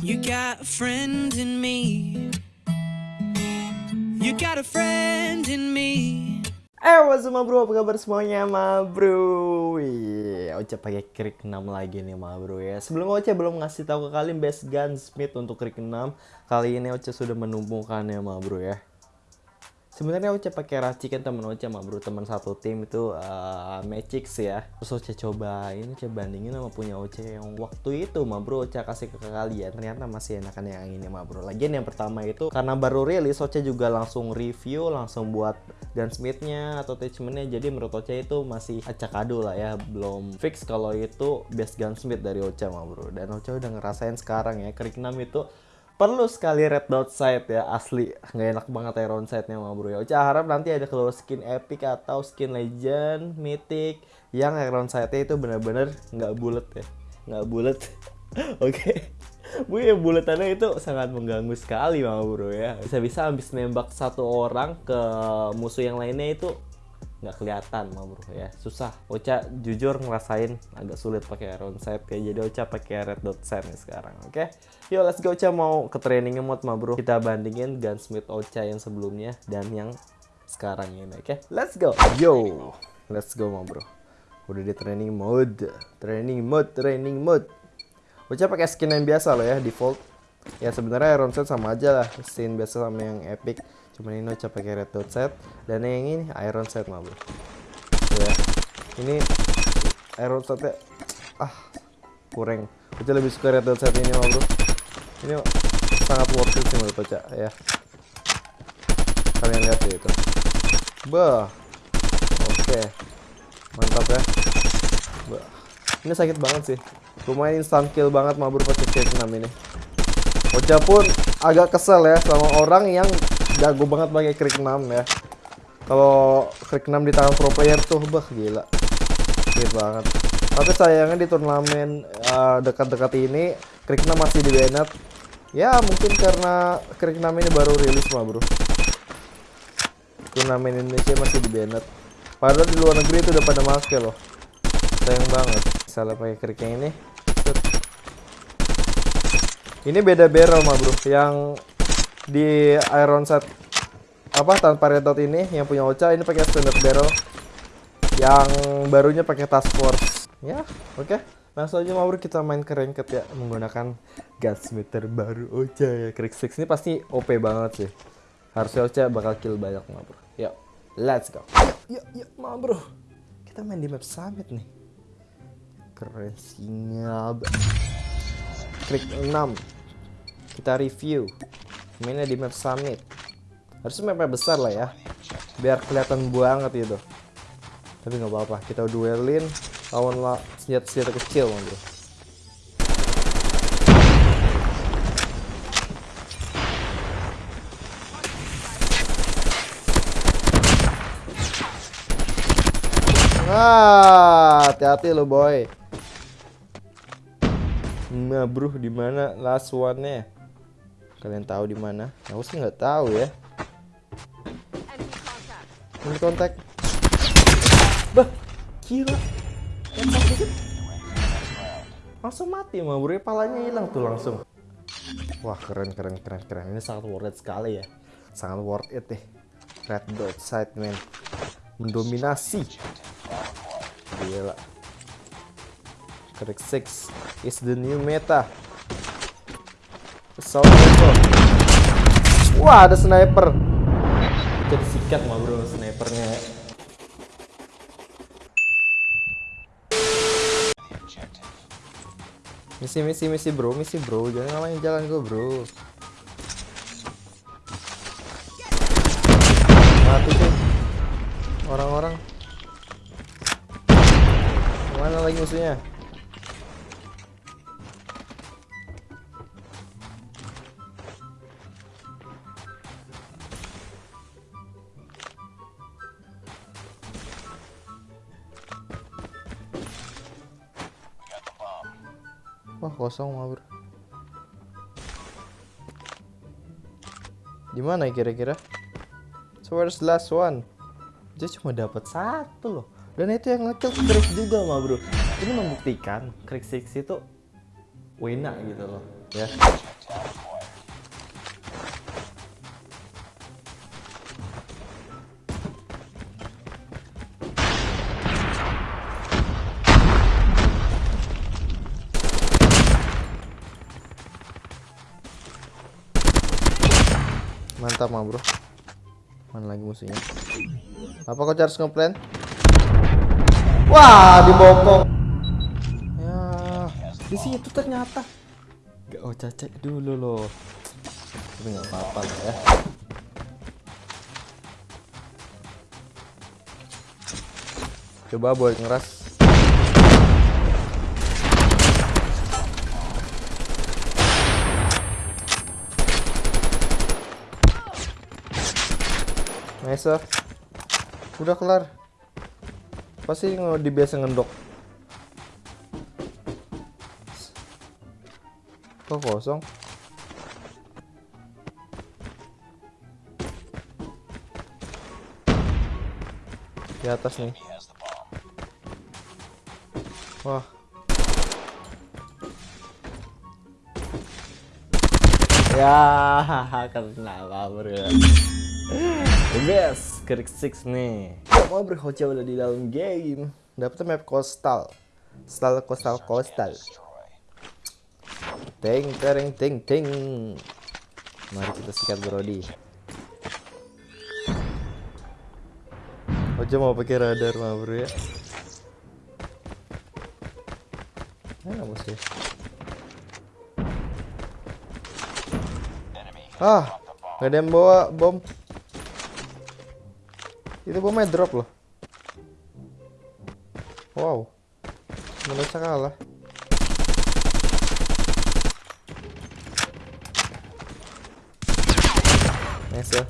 You got a friend in me. You got a friend in me. Eh, what's up, bro? Apa kabar semuanya, ma bro? Wih, Oce pakai krik 6 lagi nih, ma bro ya. Sebelum Oce belum ngasih tahu ke kalian best gunsmith untuk krik 6, kali ini Oce sudah menumpukkannya, ma bro ya. Sebenarnya Oce pakai racikan temen Oce ma bro, teman satu tim itu uh, Magix ya. Terus Oce coba ini coba bandingin sama punya Oce yang waktu itu ma bro Oce kasih ke kalian. Ternyata masih enakan yang ini ma bro. Lagian yang pertama itu karena baru rilis Oce juga langsung review, langsung buat gunsmithnya atau attachmentnya. Jadi menurut Oce itu masih acak adu lah ya, belum fix kalau itu best gunsmith dari Oce ma bro. Dan Oce udah ngerasain sekarang ya, Krik 6 itu perlu sekali red dot sight ya asli. Nggak enak banget iron sightnya mah bro ya. Ocha harap nanti ada keluar skin epic atau skin legend mythic yang iron sightnya itu bener-bener nggak bulat ya. Nggak bulat oke. Bu ya bulatannya itu sangat mengganggu sekali mah bro ya. Bisa-bisa habis nembak satu orang ke musuh yang lainnya itu nggak kelihatan mah bro ya. Susah. Ocha jujur ngerasain agak sulit pakai iron sight kayak jadi Ocha pakai red dot sight nih sekarang oke? Yuk let's go. Ocha mau ke training mode mah bro kita bandingin gunsmith Ocha yang sebelumnya dan yang sekarang ini oke? Let's go. Yo let's go mah bro udah di training mode. Training mode training mode. Ocha pakai skin yang biasa loh ya default. Ya sebenarnya iron set sama aja lah. Skin biasa sama yang epic cuman ini Ocha pakai red dot set. Dan yang ini iron set mah bro. Ya. Ini iron setnya ah kurang. Ocha lebih suka red dot set ini mah bro. Ini sangat worth it sih menurut Ocha ya. Kalian lihat ya itu. Bah. Oke. Mantap ya. Bah. Ini sakit banget sih. Lumayan instant kill banget mah bro pakai kill 6 ini. Ocha pun agak kesel ya sama orang yang jago banget pakai krik 6 ya. Kalau krik 6 di tangan pro player tuh bah gila. Gila banget. Tapi sayangnya di turnamen uh, dekat-dekat ini krik 6 masih di banned. Ya mungkin karena krik 6 ini baru rilis mah bro. Turnamen Indonesia masih di banned. Padahal di luar negeri itu udah pada make loh. Sayang banget. Salah pakai krik yang ini. Ini beda barrel mah bro. Yang di iron set apa tanpa red dot ini yang punya Ocha ini pakai standard barrel. Yang barunya pakai task force. Ya, oke. Langsung aja mabur kita main ke ranked ya menggunakan gunsmith terbaru Ocha ya. Krik 6 ini pasti OP banget sih. Harusnya Ocha bakal kill banyak bro. Yuk, let's go. Yuk, yuk, mah bro. Kita main di map summit nih. Keren sinyal. Klik 6 kita review mainnya di map summit harusnya mapnya besar lah ya biar kelihatan banget itu tapi nggak apa-apa kita duelin lawan senjata-senjata kecil bro Ah, hati-hati lo boy. Nah, bro, di mana last one-nya? Kalian tahu di mana? Aku sih nggak tahu ya. Ini kontak. Bah. Kontak dikit. Langsung mati mah bro, palanya hilang tuh langsung. Wah, keren keren keren keren. Ini sangat worth it sekali ya. Sangat worth it deh. Red dot sight man. Mendominasi. Gila. Krik 6 is the new meta. Assault rifle. Wah, ada sniper. Jadi sikat mah bro snipernya. Misi misi misi bro, misi bro, jangan ngalahin jalan gue bro. Mati tuh orang-orang. Mana lagi musuhnya? Wah kosong mah bro. Gimana ya kira-kira? So where's the last one? Dia cuma dapat satu loh. Dan itu yang ngekill Krix juga mah bro. Ini membuktikan Krix sih itu wena gitu loh. Ya. Mah bro. Mana lagi musuhnya? Apa kau harus ngeplan? Wah, dibokong. Ya, di situ ternyata. Gak oh cek dulu loh. Tapi nggak apa-apa lah ya. Coba buat ngeras. Ah. Udah kelar. Pasti di ngendok. Kok kosong? Di atas nih. Wah. Ya, kenapa bro? The best, Krik Six nih. Gak mau berhoca udah di dalam game. Dapetnya map coastal. Style coastal coastal. Ting tering ting ting. Mari kita sikat Brody. Hoca mau pakai radar mah bro ya. Mana musuh? Ah, gak ada yang bawa bom. Itu bomnya drop loh. Wow. Indonesia kalah. Nice ya.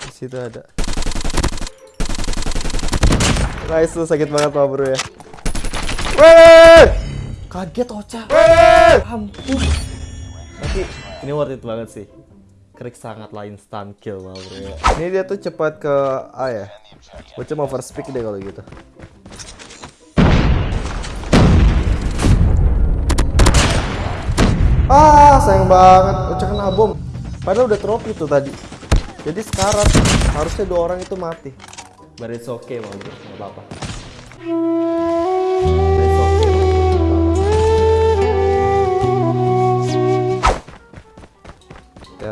Di situ ada. Nice tuh sakit banget pak bro ya. Weh! Kaget Ocha. Ampun. Tapi ini worth it banget sih. Krik sangat lain instant kill mah bro ya. Ini dia tuh cepat ke A ya. Ocha mau first pick deh kalau gitu. Ah, sayang banget. Ocha kena bom. Padahal udah trofi tuh tadi. Jadi sekarang harusnya dua orang itu mati. But it's okay mau bro, nggak apa-apa.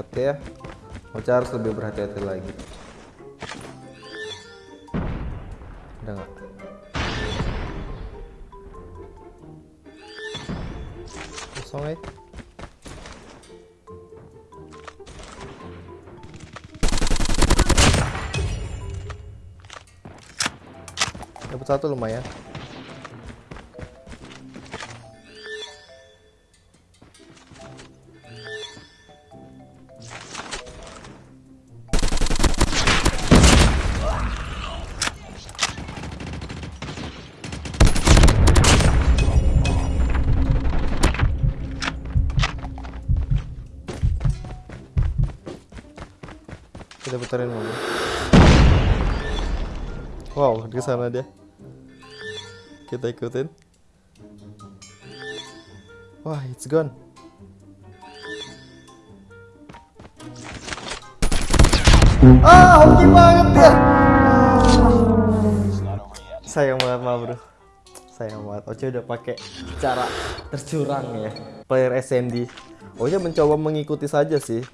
Hati-hati ya. Ocha harus lebih berhati-hati lagi. Udah nggak? Kosong ya. Dapat satu lumayan. Putarin mobil. Wow, di sana dia. Kita ikutin. Wah, it's gone. Ah, hoki banget ya. Sayang banget mah bro. Sayang banget. Oce udah pakai cara tercurang ya. Player SND. Oce mencoba mengikuti saja sih.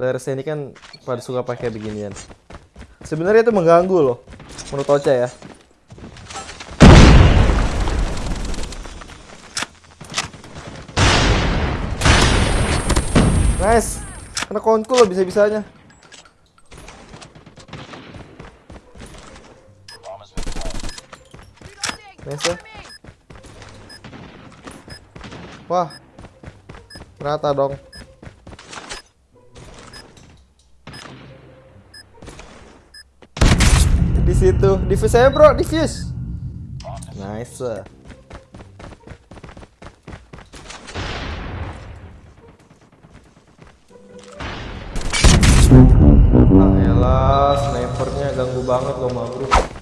Player SND kan pada suka pakai beginian. Sebenarnya itu mengganggu loh. Menurut Oce ya. Nice. Kena konku loh bisa-bisanya. Nice ya. Wah. Rata dong. di situ. Diffuse saya, Bro. Diffuse. Nice. Ah, elah, snipernya ganggu banget loh, Bro.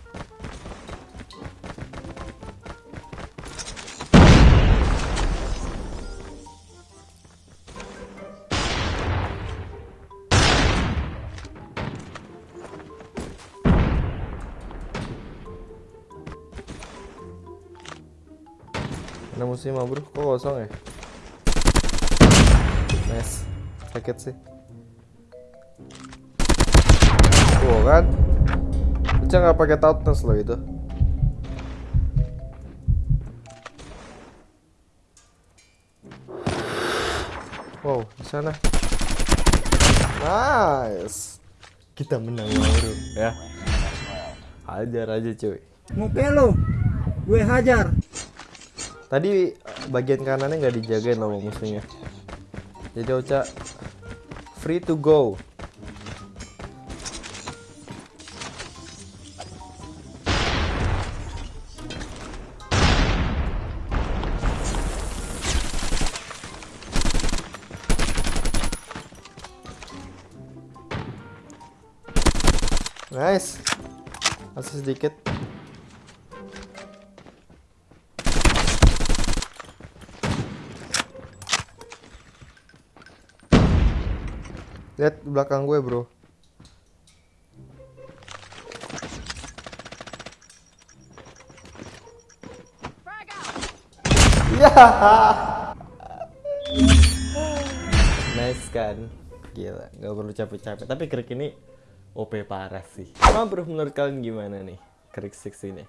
Mana musuhnya ma bro? Kok kosong ya? Nice. Sakit sih. Tuh kan. Uca nggak pakai toughness loh itu. Wow, di sana. Nice. Kita menang baru ya. Hajar aja cuy. Muka lo, gue hajar. Tadi eh, bagian kanannya nggak dijagain sama musuhnya. Jadi Ocha free to go. Nice. Masih sedikit. Lihat belakang gue, Bro. Ya. nice kan? Gila, nggak perlu capek-capek. Tapi krik ini OP parah sih. Emang bro menurut kalian gimana nih? Krik 6 ini.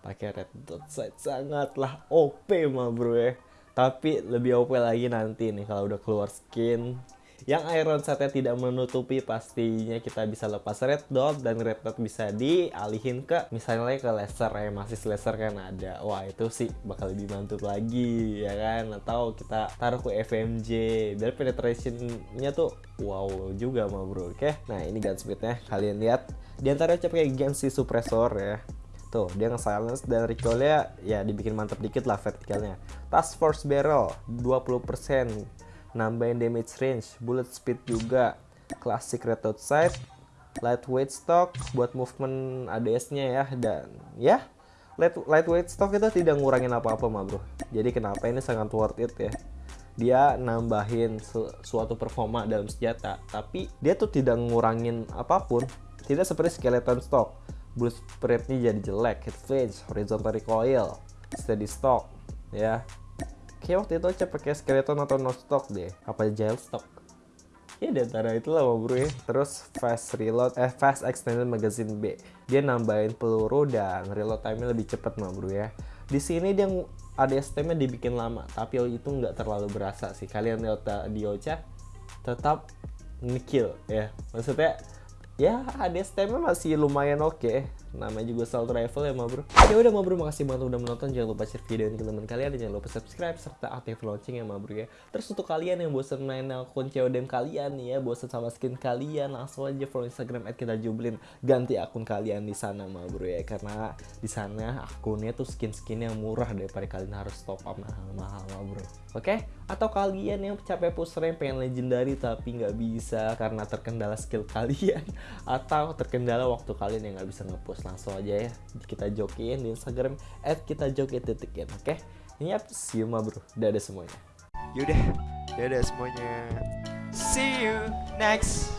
Pakai red dot sight sangatlah OP mah bro ya. Tapi lebih OP lagi nanti nih kalau udah keluar skin yang iron setnya tidak menutupi pastinya kita bisa lepas red dot dan red dot bisa dialihin ke misalnya ke laser ya masih laser kan ada. Wah itu sih bakal lebih mantap lagi ya kan? Atau kita taruh ke FMJ biar penetrationnya tuh wow juga mah bro. Oke? Nah ini gunsmithnya kalian lihat. Di antara pakai Gensi suppressor ya. Tuh, dia nge-silence dan recoilnya ya dibikin mantap dikit lah vertikalnya. Task Force Barrel 20%, nambahin damage range, bullet speed juga, classic red dot sight, lightweight stock buat movement ADS-nya ya dan ya light lightweight stock itu tidak ngurangin apa-apa mah bro. Jadi kenapa ini sangat worth it ya? Dia nambahin su suatu performa dalam senjata, tapi dia tuh tidak ngurangin apa pun. Tidak seperti skeleton stock bullet spreadnya jadi jelek, hit range, horizontal recoil, steady stock, ya. Kayak waktu itu aja pakai skeleton atau no stock deh, apa stock. Ya di antara itu lah bro ya. Terus fast reload, eh fast extended magazine B. Dia nambahin peluru dan reload time-nya lebih cepet mah bro ya. Di sini dia ADS-nya dibikin lama, tapi itu nggak terlalu berasa sih. Kalian lihat di Ocha tetap ngekill ya. Maksudnya ya ADS nya masih lumayan oke okay. Namanya juga assault rifle ya ma bro. Ya udah ma bro makasih banget udah menonton. Jangan lupa share video ini ke teman kalian dan jangan lupa subscribe serta aktif lonceng ya ma bro ya. Terus untuk kalian yang bosan main akun CODM kalian ya bosan sama skin kalian langsung aja follow instagram at kita jublin ganti akun kalian di sana ma bro ya. Karena di sana akunnya tuh skin-skin yang murah daripada kalian harus top up. Mahal-mahal ma bro. Oke? Okay? atau kalian yang capek push rank pengen legendary tapi nggak bisa karena terkendala skill kalian atau terkendala waktu kalian yang nggak bisa ngepost langsung aja ya. Kita jokin di Instagram at kita jokin titikin oke? Okay? ini apa? See you ma bro. Dadah semuanya. Yaudah, dadah semuanya. See you next